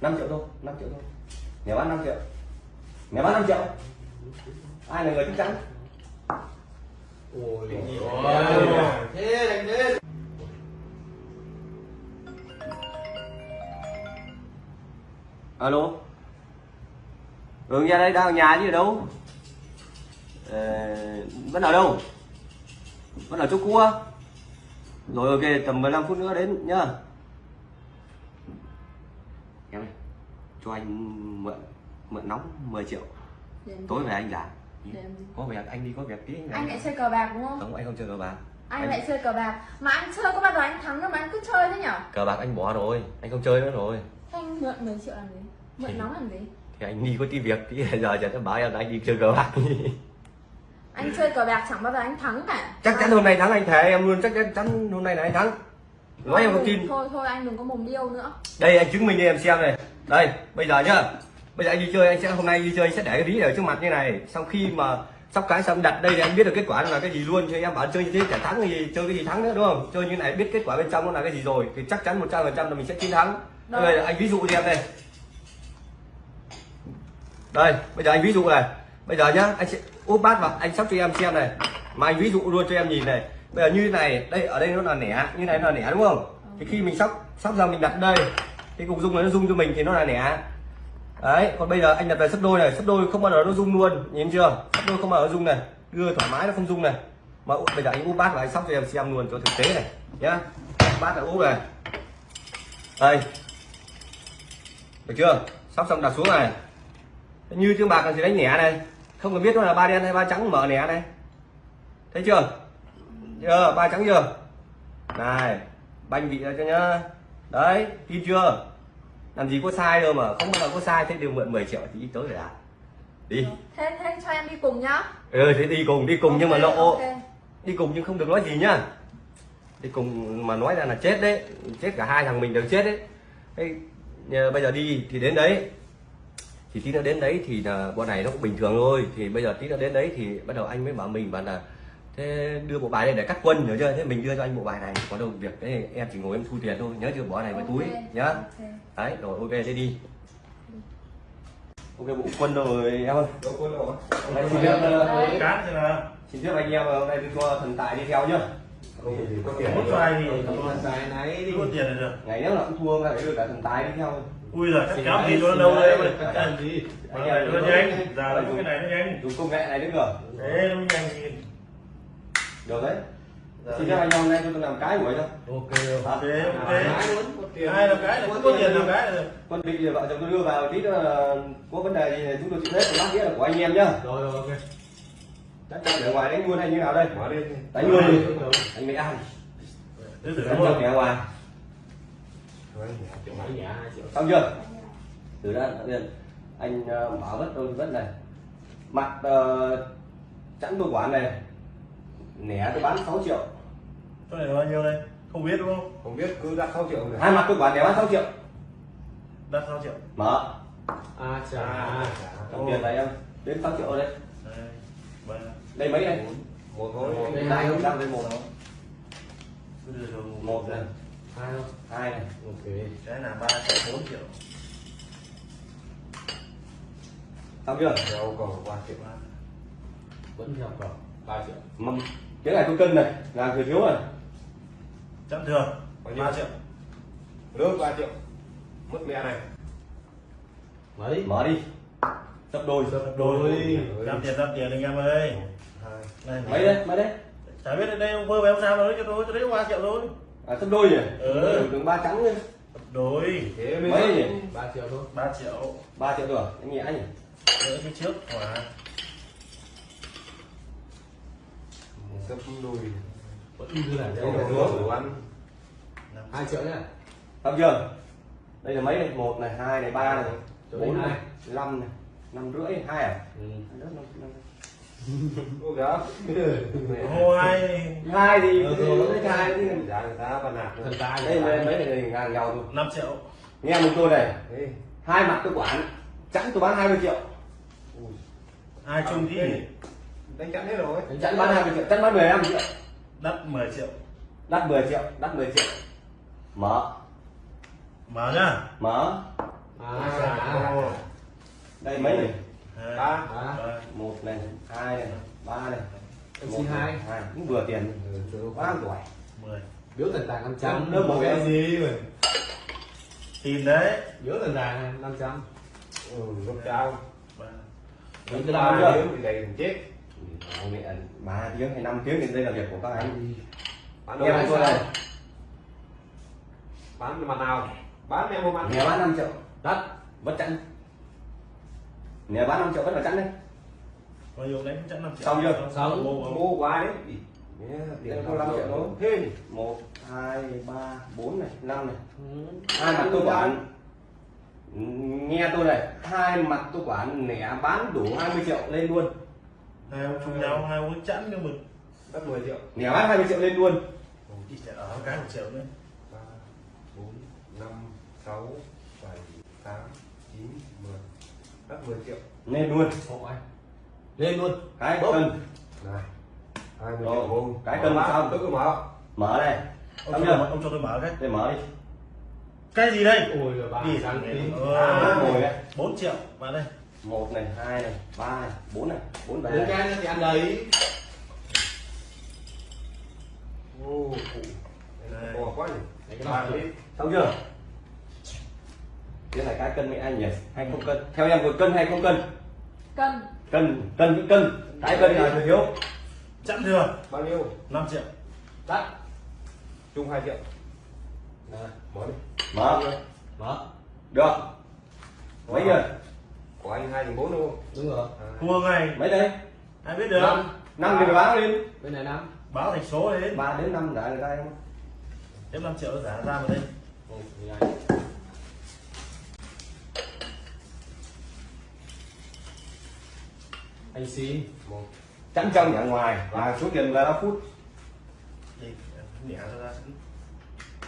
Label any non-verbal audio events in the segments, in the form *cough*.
5 triệu thôi 5 triệu thôi. Nhà bán 5 triệu. Nhà bán 5 triệu. Ai là người chắc chắn? Ôi thế đánh đến alo? Ừ nhà đây đang ở nhà chứ ở đâu? Ờ, vẫn ở đâu? Vẫn ở chỗ á? Rồi ok tầm 15 phút nữa đến nhá em ơi cho anh mượn mượn nóng 10 triệu. Tối về anh làm. Có việc anh đi có việc tí. Anh lại chơi cờ bạc đúng không? Không anh không chơi cờ bạc. Anh, anh- lại chơi cờ bạc. Mà anh chơi có bao giờ anh thắng đâu mà anh cứ chơi thế nhở? Cờ bạc anh bỏ rồi. Anh không chơi nữa rồi. Anh mượn 10 triệu làm gì? Mượn Thì- nóng làm gì? thì anh đi có tí việc tí. *laughs* Giờ giờ nó bảo em là anh đi chơi cờ bạc anh chơi cờ bạc chẳng bao giờ anh thắng cả. Chắc chắn hôm nay thắng anh thề em luôn. Chắc chắn hôm nay là anh thắng nói em không tin. thôi thôi anh đừng có mồm điêu nữa. Đây anh chứng minh cho em xem này. Đây bây giờ nhá. Bây giờ anh đi chơi anh sẽ hôm nay đi chơi anh sẽ để cái ví ở trước mặt như này. Sau khi mà sóc cái xong đặt đây thì anh biết được kết quả là cái gì luôn. Cho em bảo chơi như thế chả thắng gì chơi cái gì thắng nữa đúng không? Chơi như này biết kết quả bên trong nó là cái gì rồi thì chắc chắn 100% là mình sẽ chiến thắng. Đâu. đây anh ví dụ cho em đây. Đây bây giờ anh ví dụ này. Bây giờ nhá anh sẽ úp bát vào anh sóc cho em xem này. Mà anh ví dụ luôn cho em nhìn này bây giờ như thế này, đây, ở đây nó là nẻ, như này nó là nẻ đúng không? Thì khi mình sóc sóc ra mình đặt đây, cái cục dung này nó dung cho mình thì nó là nẻ. Đấy, còn bây giờ anh đặt về sấp đôi này, sấp đôi không bao giờ nó dung luôn, nhìn chưa? Sấp đôi không bao giờ nó dung này, đưa thoải mái nó không dung này. Mà bây giờ anh úp bát và anh sóc cho em xem luôn cho thực tế này, nhá. Bát là úp này. Đây. Được chưa? Sóc xong đặt xuống này. Như tiếng bạc là gì đánh nẻ này, không cần biết nó là ba đen hay ba trắng, mở nẻ này. Thấy chưa? Chưa ba trắng chưa? Này banh vị ra cho nhá. Đấy tin chưa? Làm gì có sai đâu mà không bao giờ có sai thế đều mượn 10 triệu thì tới rồi à? Đi. Thế thế cho em đi cùng nhá. Ừ thế đi cùng đi cùng nhưng mà lộ. ok. đi cùng nhưng không được nói gì nhá. Đi cùng mà nói ra là chết đấy. Chết cả hai thằng mình đều chết đấy. Thế, bây giờ đi thì đến đấy. Thì tí nữa đến đấy thì là bọn này nó cũng bình thường thôi. Thì bây giờ tí nữa đến đấy thì bắt đầu anh mới bảo mình bảo là thế đưa bộ bài đây để cắt quân hiểu chưa? Thế mình đưa cho anh bộ bài này có đâu việc đấy em chỉ ngồi em thu tiền thôi nhớ chưa? Bỏ này vào túi Ok, nhá. ok. đấy rồi ok thế đi. Ok bộ quân rồi em ơi. Đâu hôm nay xin phép ờ, cán thì là xin phép anh em ờ, hôm nay tôi cho thần tài đi theo nhá. Không có tiền hút xoài thì còn tài này đi. Có tiền là được. Ngày nếu là cũng thua phải đưa cả thần tài đi theo. Ui giời chắc kéo thì nó đâu đấy Cắt mà tiền gì cái này nó nhanh. giờ cái này nó nhanh. dùng công nghệ này nữa cơ. Thế nó nhanh được đấy. Xin phép anh em hôm nay cho tôi làm cái buổi thôi. Ok ok. Ai ok. Muốn có tiền. hai là cái là có tiền là cái là được. Quân bị thì vợ chồng tôi đưa vào tí nữa là có vấn đề gì thì chúng tôi chịu hết. Lát nghĩa là của anh em nhá. Rồi rồi ok. Đánh ở ngoài đánh luôn hay như nào đây? Mở đi. Đánh luôn đi. Anh mới ăn đánh không kẻ ngoài xong chưa? Từ đó anh ờ, mở vất đôi vất này. Mặt uh, chẵn tôi quản này nẻ tôi bán 6 triệu. Cái này là bao nhiêu đây? Không biết đúng không? Không biết cứ đặt 6 triệu. Rồi hai mặt tôi quản nẻ bán 6 triệu. Đặt 6 triệu. Mở. À chà. Đồng tiền này em. Đến 6 triệu đây. Đây, mấy đây? Một thôi. Đây không? Đang đây một. Cho một này hai không hai này. Ok. Cái là ba triệu bốn triệu. Xong chưa? Theo cầu ba triệu. Vẫn theo cầu. Ba triệu. Mà cái này tôi cân này là thừa thiếu này chẵn thường Bao nhiêu? ba triệu. Nước ba triệu. Mất mẹ này. Mấy? Mở đi. Sấp đôi đôi. Làm tiền làm tiền anh em ơi. Mấy đây mấy đấy chả biết đây ông vơ về ông sao rồi cho tôi cho đấy ba triệu thôi. À sấp đôi nhỉ Ừ. đường ba trắng nhỉ đôi. Thế Mấy? nhỉ? ba triệu thôi. Ba triệu. Ba triệu rồi anh nhỉ anh. Nhỉ nữa cái trước hỏa sấp đôi vẫn như là Thế đồ năm hai triệu nhá. Xong chưa? Đây là mấy này? Một này hai này ba này bốn này năm này năm rưỡi hai à? Ừ. Đất năm- năm- *laughs* ô gáo Hoài hai thì rồi. hai thì giá người ta bàn tài đây mấy mấy này ngang nhau thôi. 5 triệu. Nghe một tôi này. Hai mặt tôi quản chẵn tôi bán 20 triệu. Ai chung thì đánh chắn hết rồi. Chẵn bán 20 triệu chẵn bán 15 triệu đắt 10 triệu. Đắt 10 triệu đắt 10 triệu. Mở. Mở nhá. Mở. À. Đây mấy này? Ba. Một này hai này ba này. Em xin hai. cũng vừa tiền. Quá tuổi mười. Biếu thần tàng năm trăm. Lớp một cái gì mà. Tìm đấy. Biếu thần tàng năm trăm. Ừ lúc cao. Ba. Mấy Ba cái ba chưa? thì đầy chết Mẹ ba tiếng hay năm tiếng thì đây là việc của các anh. Bán Em đồ tôi đây. Bán mặt nào? Bán em không ăn nhà bán 5 triệu. Đất. Vẫn chẵn. Nhà bán 5 triệu vẫn là chẵn đấy. Bao nhiêu đánh chắc năm triệu. Xong chưa? Xong. mua mua. Quá đấy. Tiền có 5 triệu thôi. Thế. Nhỉ một hai ba bốn này năm này. Ừ. hai mặt tôi quản. nghe tôi này hai mặt tôi quản nẻ bán đủ 20 triệu lên luôn hai ông chung nhau hai ông chẵn nhưng mà đất 10 triệu. Nẻ bán 20 triệu lên luôn. Chỉ trả ở cái một triệu nữa ba bốn năm sáu bảy tám chín mười. Đất 10 triệu. Lên luôn. Hộ anh. lên luôn. Cái Bốc. cân này 20 Rồi, triệu không cái cân xong. tôi cứ mở. Mở đây. Ông cho, ông cho tôi mở cái. Để mở đi. Cái gì đây? Ôi ba Gì? sáng tí Ờ, đấy. 4 triệu. Vào đây một này hai này ba này bốn này bốn đến này cái thì ăn đấy. Ô bỏ quá nhỉ? Đó xong chưa? Cái này cái cân với anh nhỉ? Hay không cân? Theo em có cân hay không cân? Cân. Cân cân với cân. Cái cân là thừa thiếu. Chẵn thừa. Bao nhiêu? 5 triệu. Đất chung 2 triệu. Đây, mở đi. mở. Mở. Được. Mấy giờ của anh hai bốn đúng không? Đúng rồi. Thua ngày mấy đây? Ai biết được? Năm. Năm thì báo lên bên này năm. Báo thành số lên ba đến năm đã người ta em. Thêm 5 triệu giả ra vào đây. Hai. Anh xin một. Chẵn trong nhà ngoài. Và số tiền là 5 phút.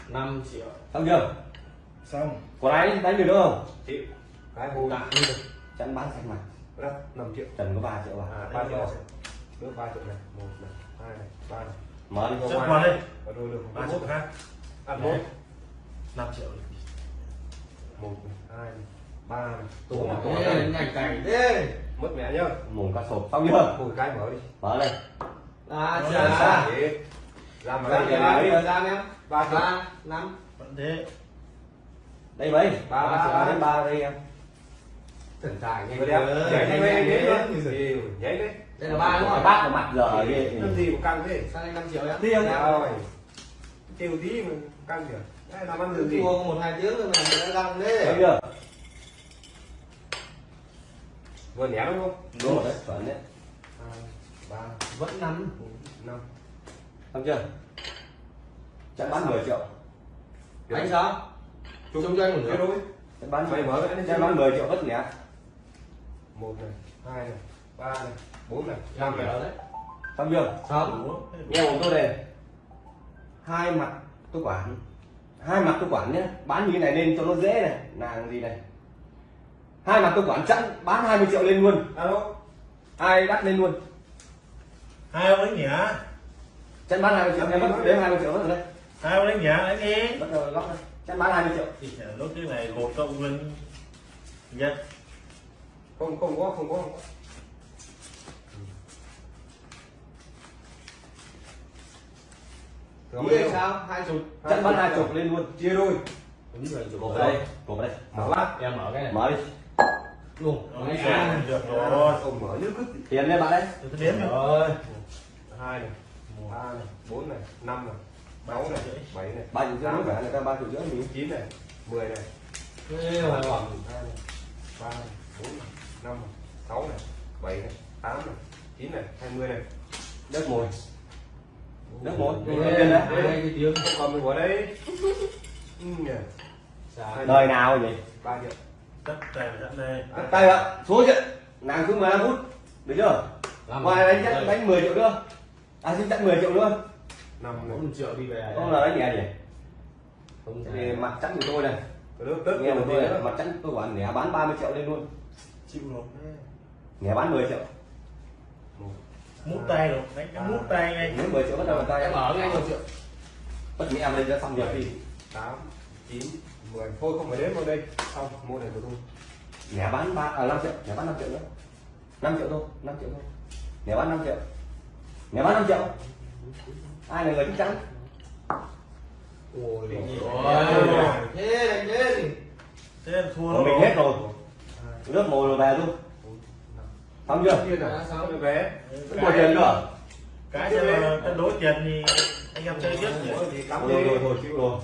Năm triệu. Xong chưa? Xong. Còn ai? Đánh được không? Triệu. Cái hồi tạ đi chẵn bán sạch mặt 5 triệu. Trần có 3 triệu à? À ba 3 triệu. nước 3 triệu này. Một này hai này ba này. Mở đi chấp vào đây. Và đôi được ba triệu khác. Ăn một. 5 triệu một này hai này ba này. Tổ mà tổ này. nhanh cảnh thế mất mẹ nhá. Mồm cá sộp xong chưa? Hồi cái mở đi. Mở đây. À chà. làm Ra ra gian em ba triệu. Ba năm. Vẫn thế. Đây mấy? Ba, ba ba, ba. ba đây em thần tài nhanh đẹp. Nhảy nhanh Yêu, nhảy đấy đây là ba đúng không? bát vào mặt giờ làm gì mà căng thế. Sang đây năm triệu em? Đi không? rồi. Tiêu tí mà căng kìa đây làm ăn được gì thua một hai tiếng rồi mà đã găng thế. Xong chưa? Vừa nhảy đúng không? Đúng rồi đấy chuẩn đấy. Ba vẫn năm năm. Xong chưa? Chẵn bán 10 triệu. Anh sao? Chung cho anh một nửa chẵn bán Mày mở cái bán 10 triệu bất nhẹ một này hai này ba này bốn này năm này. đấy. Xong chưa? Xong. Nghe của tôi này hai mặt tôi quản. Hai mặt tôi quản nhé. Bán như thế này lên cho nó dễ này. Nàng gì này? Hai mặt tôi quản chẵn bán 20 triệu lên luôn. Alo. Ai đắt lên luôn? Hai ông đánh nhả chẵn bán 20 triệu em mất đến 20 triệu mất rồi đây hai ông đánh nhả đánh đi bắt đầu lóc đây. Chẵn bán 20 triệu. Thì trả nốt cái này một cộng lên nhá không không có không có. Không có anh sao? Hai chục. Chẵn bán hai chục lên luôn. Chia đôi. Đúng rồi đây. Vào đây. Mở bát em mở cái này. Mở đi. Luôn. Đấy, à. được rồi. Ông mở như cứ tiền lên bạn đấy đếm rồi. Hai này. Ba này. Bốn này. Năm này. Sáu này. bảy này. Ba triệu rưỡi người ta ba triệu rưỡi mình chín này. Mười này. Ê, hoàn toàn 20 này. Đất mồi. Đất mồi. còn mình bỏ đấy đời nào vậy? Ba triệu. Đất tây đất này đất tây ạ. Số chuyện. Nàng cứ 15 phút. Được chưa? Dạ, vâng. Ngoài đánh chắc đánh 10 triệu luôn à xin chắc 10 triệu luôn năm triệu đi về à? không là đánh nhẹ nhỉ? Không thì mặt trắng của tôi này nghe một tôi mặt trắng tôi quản nẻ bán 30 triệu lên luôn. Chịu nộp nẻ bán 10 triệu mút tay rồi. Đánh cái mút tay ngay. Nếu 10 triệu bắt đầu bàn tay em. Mở ngay một triệu. Bất mẹ em lên cho xong việc đi tám chín mười. Thôi không phải đến vào đây. Xong mua này của tôi. Nhẹ bán ba à 5 triệu, nhẹ bán 5 triệu nữa. 5 triệu thôi, 5 triệu thôi. Nhẹ bán 5 triệu. Nhẹ bán 5 triệu. Ai là người chắc chắn? ôi. Thế đánh Thế em thua mình hết rồi. Nước mồi rồi về luôn. Xong chưa? à vé có tiền nữa. Cái cho là cân đối tiền thì anh em chơi tiếp thì Rồi rồi rồi chịu rồi.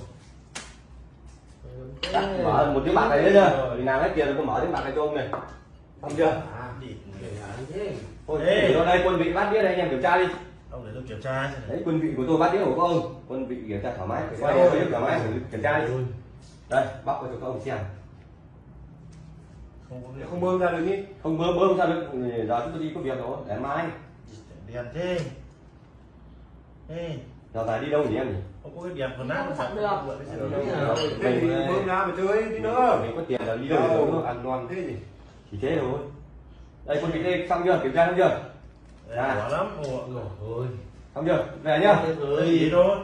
Mở một tiếng bạc này nữa chưa? Vì nào hết tiền rồi tôi mở tiếng bạc này cho ông này. Xong chưa? à Thôi, để đây quân vị bát đĩa đây anh em kiểm tra đi. Ông để tôi kiểm tra Đấy, quân vị của tôi bát đĩa của các ông. Quân vị kiểm tra thoải mái. Thoải mái, kiểm tra đi. Đây, bóc cho các ông xem. Không bơm ra được nhỉ Không bơm bơm sao được. Giờ chúng tôi đi có việc rồi, để mai. đèn thế Ê, Giờ phải đi đâu nhỉ em nhỉ? không có cái đèn còn nát Không sẵn được. thế thì bơm ra mà chơi tí nữa Mình có tiền là đi đâu ăn ngon thế gì Chỉ thế thôi. Đây quân vị đây xong chưa? Kiểm tra xong chưa? Quả lắm rồi Xong chưa? Về nhá. Gì thôi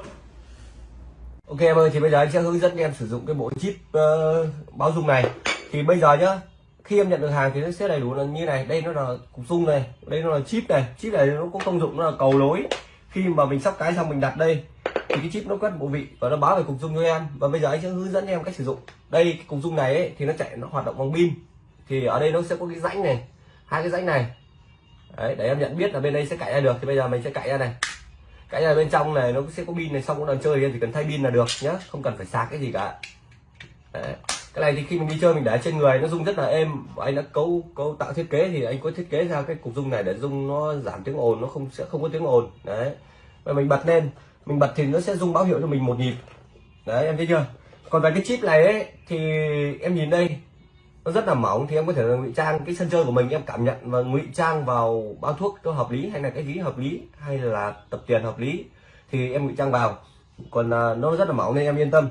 Ok em ơi, thì bây giờ anh sẽ hướng dẫn em sử dụng cái bộ chip ờ, báo dung này. Thì bây giờ nhá, khi em nhận được hàng thì nó sẽ đầy đủ là như này. Đây nó là cục dung này, đây nó là chip này. Chip này nó có công dụng nó là cầu nối. Khi mà mình sóc cái xong mình đặt đây thì cái chip nó quét bộ vị và nó báo về cục dung cho em. Và bây giờ anh sẽ hướng dẫn em cách sử dụng. Đây cái cục dung này ấy, thì nó chạy nó hoạt động bằng pin. Thì ở đây nó sẽ có cái rãnh này, hai cái rãnh này. Đấy, để em nhận biết là bên đây sẽ cạy ra được thì bây giờ mình sẽ cạy ra này cái này bên trong này nó sẽ có pin này xong cũng đang chơi thì em chỉ cần thay pin là được nhá không cần phải sạc cái gì cả Đấy cái này thì khi mình đi chơi mình để trên người, nó rung rất là êm. Và anh đã cấu cấu tạo thiết kế thì anh có thiết kế ra cái cục rung này để rung nó giảm tiếng ồn, nó không, sẽ không có tiếng ồn. Đấy. Và mình bật lên. Mình bật thì nó sẽ rung báo hiệu cho mình một nhịp. Đấy, em thấy chưa? Còn về cái chip này ấy, thì em nhìn đây, nó rất là mỏng thì em có thể là ngụy trang cái sân chơi của mình, em cảm nhận và ngụy trang vào bao thuốc cho hợp lý hay là cái ví hợp lý hay là tập tiền hợp lý thì em ngụy trang vào. Còn à, nó rất là mỏng nên em yên tâm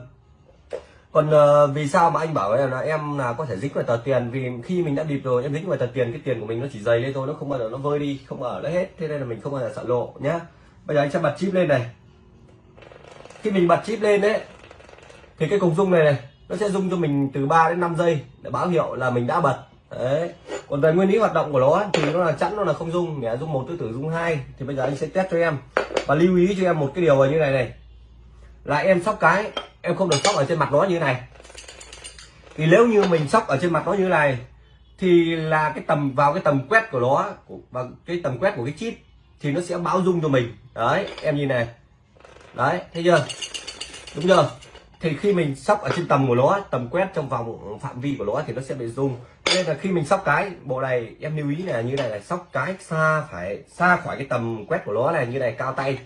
còn uh, vì sao mà anh bảo là em là có thể dính vào tờ tiền? Vì khi mình đã bịp rồi em dính vào tờ tiền cái tiền của mình nó chỉ dày lên thôi nó không bao giờ nó vơi đi không ở đấy hết. Thế nên là mình không bao giờ sợ lộ nhá. Bây giờ anh sẽ bật chip lên này. Khi mình bật chip lên đấy thì cái cục rung này này nó sẽ rung cho mình từ 3 đến 5 giây để báo hiệu là mình đã bật. Đấy. Còn về nguyên lý hoạt động của nó thì nó là chẵn nó là không rung. Nhé rung một tư tử rung hai. Thì bây giờ anh sẽ test cho em và lưu ý cho em một cái điều là như này này là em sóc cái, em không được sóc ở trên mặt nó như này. Thì nếu như mình sóc ở trên mặt nó như này, thì là cái tầm, vào cái tầm quét của nó, của- và cái tầm quét của cái chip, thì nó sẽ báo dung cho mình. Đấy, em nhìn này. Đấy, thấy chưa? Đúng chưa? Thì khi mình sóc ở trên tầm của nó, tầm quét trong vòng phạm vi của nó thì nó sẽ bị rung. Nên là khi mình sóc cái, bộ này, em lưu ý là như này là sóc cái xa phải, xa khỏi cái tầm quét của nó này, như này, cao tay.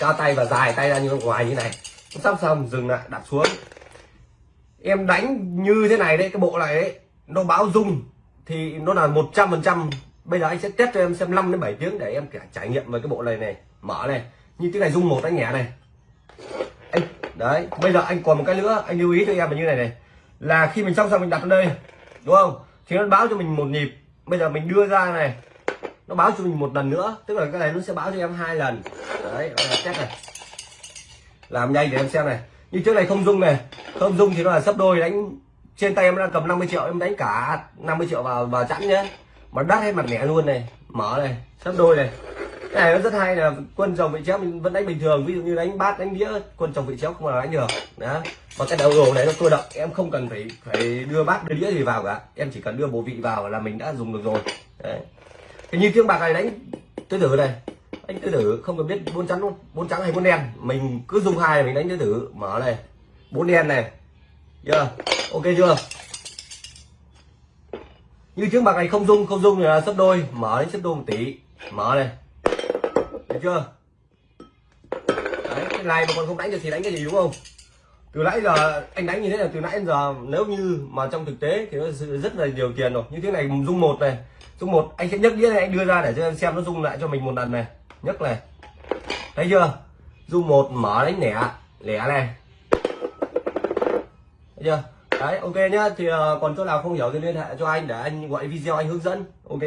Cao tay và dài tay ra như ngoài như này sắp xong, dừng lại, đặt xuống. Em đánh như thế này đấy, cái bộ này đấy, nó báo rung. Thì nó là một trăm phần trăm. Bây giờ anh sẽ test cho em xem 5 đến 7 tiếng để em cả trải nghiệm về cái bộ này này. Mở này, như tiếng này rung một anh nhẹ này. Anh, đấy, bây giờ anh còn một cái nữa, anh lưu ý cho em là như này này. Là khi mình xong xong mình đặt ở đây, đúng không? Thì nó báo cho mình một nhịp. Bây giờ mình đưa ra này, nó báo cho mình một lần nữa. Tức là cái này nó sẽ báo cho em hai lần. Đấy test này làm nhanh để em xem này. Như trước này không dung này. Không dung thì nó là sấp đôi, đánh trên tay em đang cầm 50 triệu, em đánh cả 50 triệu vào vào chẵn nhé mà đắt hết mặt mẻ luôn này. Mở này, sấp đôi này. Cái này nó rất hay là quân chồng vị chéo mình vẫn đánh bình thường, ví dụ như đánh bát, đánh đĩa, quân chồng vị chéo không là đánh được. Đó. Và cái đầu đồ này nó cơ động, em không cần phải phải đưa bát, đưa đĩa gì vào cả. Em chỉ cần đưa bộ vị vào là mình đã dùng được rồi. Đấy. Thì như tiếng bạc này đánh, tôi thử này đánh tứ tử không cần biết bốn trắng bốn trắng hay bốn đen? Mình cứ dùng hai mình đánh tứ tử. Mở này, bốn đen này. Chưa? Ok chưa? Như trước bạc này không dung không dung là sấp đôi. Mở đến sấp đôi một tỷ mở này. Được chưa? Đấy, cái này mà còn không đánh được thì đánh cái gì đúng không? Từ nãy giờ anh đánh như thế là từ nãy đến giờ nếu như mà trong thực tế thì nó rất là nhiều tiền rồi. Như thế này dung một này. Dung một, anh sẽ nhấc đĩa này anh đưa ra để cho em xem nó dung lại cho mình một lần này nhấc này thấy chưa? Dung một mở đánh lẻ lẻ này thấy chưa? Đấy, ok nhá. Thì ờ, còn chỗ nào không hiểu thì liên hệ cho anh để anh gọi video anh hướng dẫn. Ok.